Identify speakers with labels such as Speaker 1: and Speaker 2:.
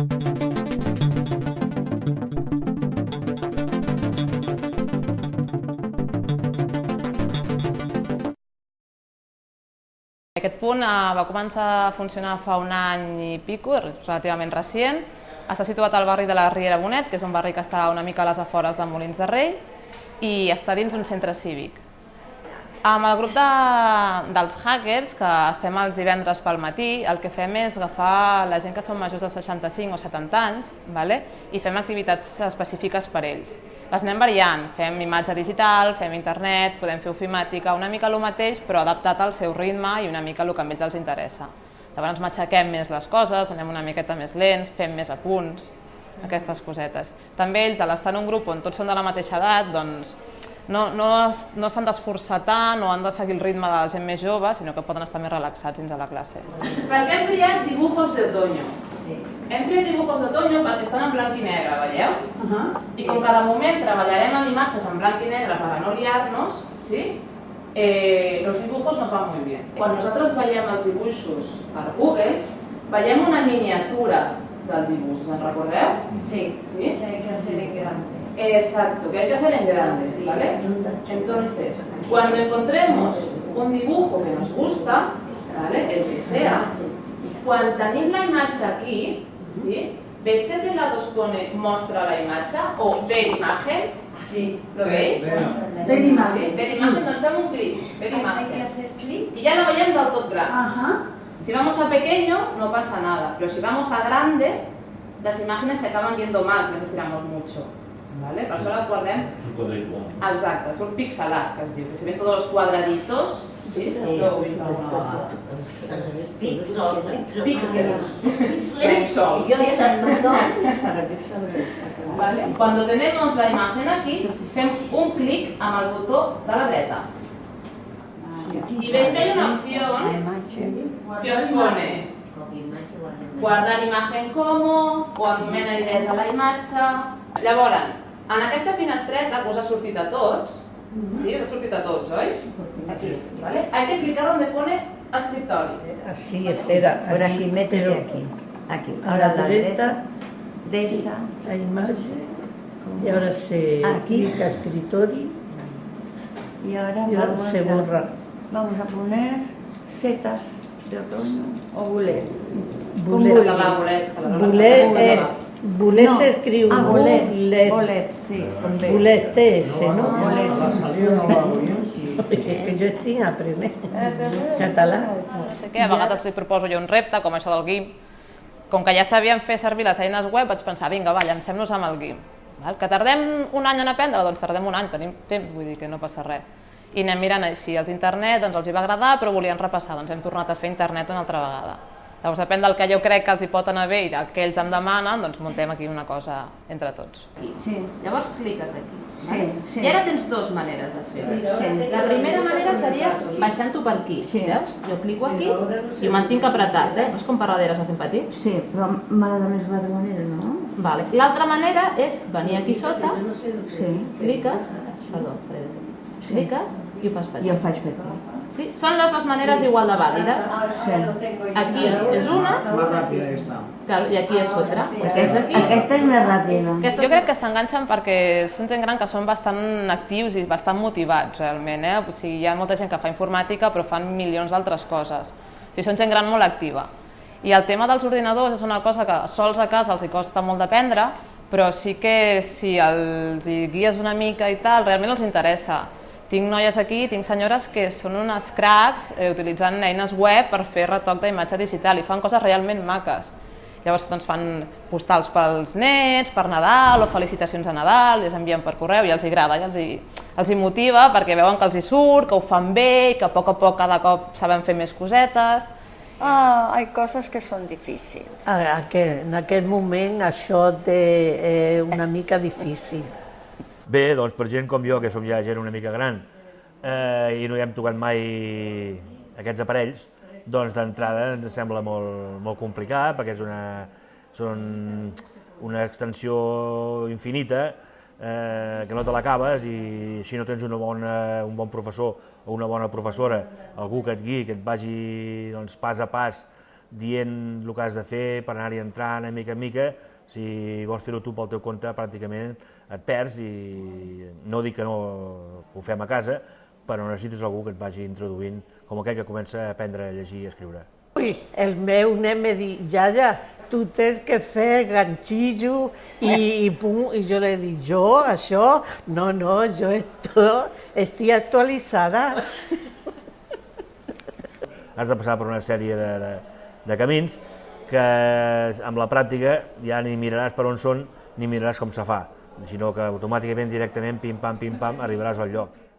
Speaker 1: Aquest punt eh, va començar a funcionar fa un any i pico, és relativament recient. Està situat al barri de la Riera Bonet, que és un barri que està una mica a les afores de Molins de Rei, i està dins un centre cívic. Amb el grup de, dels hackers, que estem els divendres pel matí, el que fem és agafar la gent que són majors de 65 o 70 anys vale? i fem activitats específiques per ells. Les anem variant, fem imatge digital, fem internet, podem fer ofimàtica, una mica el mateix però adaptat al seu ritme i una mica el que a ells els interessa. Llavors matxaquem més les coses, anem una miqueta més lents, fem més apunts, aquestes cosetes. També ells, a l'estar en un grup on tots són de la mateixa edat, doncs no, no, no s'han d'esforçar tant o han de seguir el ritme de la gent més jove, sinó que poden estar més relaxats dins de la classe.
Speaker 2: Per què hem triat dibujos de otoño? Sí. Hem triat dibujos de otoño perquè estan en blanc i negre, veieu? Uh -huh. I com que de moment treballarem amb imatges en blanc i negre per a no liar-nos, sí? eh, los dibujos nos van muy bien. Quan nosaltres veiem els dibuixos per Google, veiem una miniatura del dibuix, us en recordeu?
Speaker 3: Sí, sí, que hay que hacer en grande.
Speaker 2: Exacto, que hay que hacer en grande, ¿vale? Entonces, cuando encontremos un dibujo que nos gusta, ¿vale? El que sea, cuando tenim la imatge aquí, ¿sí? ¿Veis que de lado os pone mostra la imatge o ver imagen?
Speaker 3: Sí.
Speaker 2: ¿Lo veis?
Speaker 3: Ver imagen.
Speaker 2: Ver imagen, doncs fem un clic, ver
Speaker 3: Hay que
Speaker 2: imagen.
Speaker 3: hacer clic.
Speaker 2: Y ya lo veiem del tot gran.
Speaker 3: Ajá.
Speaker 2: Si vamos a pequeño no pasa nada, pero si vamos a grande, las imágenes se acaban viendo más las estiramos mucho. ¿Vale? Per això les guardem Exacte, surt pixelat, que es diu, que se ven tots els quadraditos, sí? sí. Ho heu vist alguna vegada?
Speaker 3: Píxels.
Speaker 2: Píxels.
Speaker 3: Estas
Speaker 2: Vale? Cuando tenemos la imagen aquí, fem un clic amb el botó de la dreta. Y veis que hay una opción que os pone guardar imagen como, o anomena idees a la imatge... Llavors, en aquesta finestreta que us ha sortit a tots, sí, us ha sortit a tots, oi? Aquí, ¿vale? Hay que clicar donde pone escritorio.
Speaker 4: Así, espera.
Speaker 3: Por aquí, métete
Speaker 4: pero
Speaker 3: aquí. Aquí.
Speaker 4: A
Speaker 3: Ahora
Speaker 4: la
Speaker 3: la
Speaker 4: derecha,
Speaker 3: derecha. De esa.
Speaker 4: la imagen, y ahora se
Speaker 3: Aquí.
Speaker 4: clica escritorio
Speaker 3: Y ahora
Speaker 4: y ahora
Speaker 3: vamos
Speaker 4: se
Speaker 3: a,
Speaker 4: borra.
Speaker 3: vamos a poner setas de otoño o.
Speaker 4: Bulet.
Speaker 2: Acabar bolets, que la
Speaker 4: Bulet, Eh, bulet
Speaker 3: No.
Speaker 4: se escribe
Speaker 3: Ah, bolets.
Speaker 4: bulet.
Speaker 3: Bolets, sí. Con B.
Speaker 4: Bulet TS, ¿no?
Speaker 3: Bolets.
Speaker 4: Es que yo estoy a primer. Català.
Speaker 1: No sé què, a vegades li proposo jo un repte, com això del GIMP. Com que ja sabíem fer servir les eines web, vaig pensar, vinga, va, llancem-nos amb el GIMP. Val? Que tardem un any en aprendre, doncs tardem un any, tenim temps, vull dir que no passa res. I anem mirant així, els internet doncs els hi va agradar, però volien repassar, doncs hem tornat a fer internet una altra vegada. Llavors, depèn del que jo crec que els hi pot anar bé i del que ells em demanen, doncs muntem aquí una cosa entre tots.
Speaker 3: Sí.
Speaker 2: Llavors cliques aquí.
Speaker 3: Sí, sí.
Speaker 2: I ara tens dues maneres de fer-ho.
Speaker 3: Sí.
Speaker 2: La primera manera seria baixant-ho per aquí.
Speaker 3: Sí.
Speaker 2: Veus? Jo clico aquí i ho mantinc apretat. Eh? Veus com per darrere s'ha fet petit?
Speaker 3: Sí, però de més l'altra manera, no?
Speaker 2: Vale. L'altra manera és venir aquí sota,
Speaker 3: Sí.
Speaker 2: cliques, perdó, faré.
Speaker 3: Sí.
Speaker 2: cliques i ho fas
Speaker 3: I
Speaker 2: petit.
Speaker 3: el faig petit.
Speaker 2: Sí? Són les dues maneres igual de vàlides.
Speaker 3: Sí.
Speaker 2: Aquí és una
Speaker 5: Más rápida esta.
Speaker 2: clar, i aquí és. Des
Speaker 3: Aquesta, aquesta és més ràpida.
Speaker 1: Jo crec que s'enganxen perquè són gent gran que són bastant actius i bastant motivats realment. Eh? O sigui, hi ha molta gent que fa informàtica però fan milions d'altres coses. O sigui, són gent gran molt activa. I el tema dels ordinadors és una cosa que sols a casa els hi costa molt d'aprendre, però sí que si els hi guies una mica i tal, realment els interessa. Tinc noies aquí, tinc senyores que són unes cracs eh, utilitzant eines web per fer retoc d'imatge digital i fan coses realment maques. Llavors doncs, fan postals pels nets, per Nadal o felicitacions a Nadal, les envien per correu i els hi agrada, i els hi, els hi motiva perquè veuen que els hi surt, que ho fan bé i que a poc a poc cada cop saben fer més cosetes.
Speaker 6: Ah, hay cosas que son difíciles.
Speaker 4: A- aquel- En aquest moment això té eh, una mica difícil.
Speaker 7: Bé, doncs per gent com jo, que som ja gent una mica gran, eh, i no hi hem tocat mai aquests aparells, doncs d'entrada ens sembla molt, molt complicat, perquè és una, són una extensió infinita, eh, que no te l'acabes i si no tens una bona, un bon professor o una bona professora, algú que et guiï, que et vagi doncs, pas a pas dient el que has de fer per anar-hi entrant a mica en mica, si vols fer-ho tu pel teu compte pràcticament et perds i no dic que no ho fem a casa, però necessites algú que et vagi introduint com aquell que comença a aprendre a llegir i a escriure.
Speaker 4: Ui, el meu nen me diu, Yaya, tu tens que fer ganxillo i, i pum, i jo li dic, jo, això, no, no, jo esto, estic actualitzada.
Speaker 7: Has de passar per una sèrie de, de, de camins que amb la pràctica ja ni miraràs per on són ni miraràs com se fa, sinó que automàticament, directament, pim-pam, pim-pam, arribaràs al lloc.